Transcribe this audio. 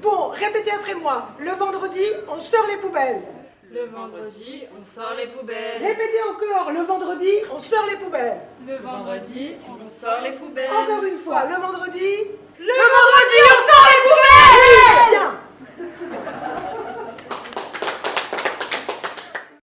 Bon, répétez après moi. Le vendredi, on sort les poubelles. Le vendredi, on sort les poubelles. Répétez encore. Le vendredi, on sort les poubelles. Le vendredi, on sort les poubelles. Encore une fois. Le vendredi,